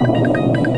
you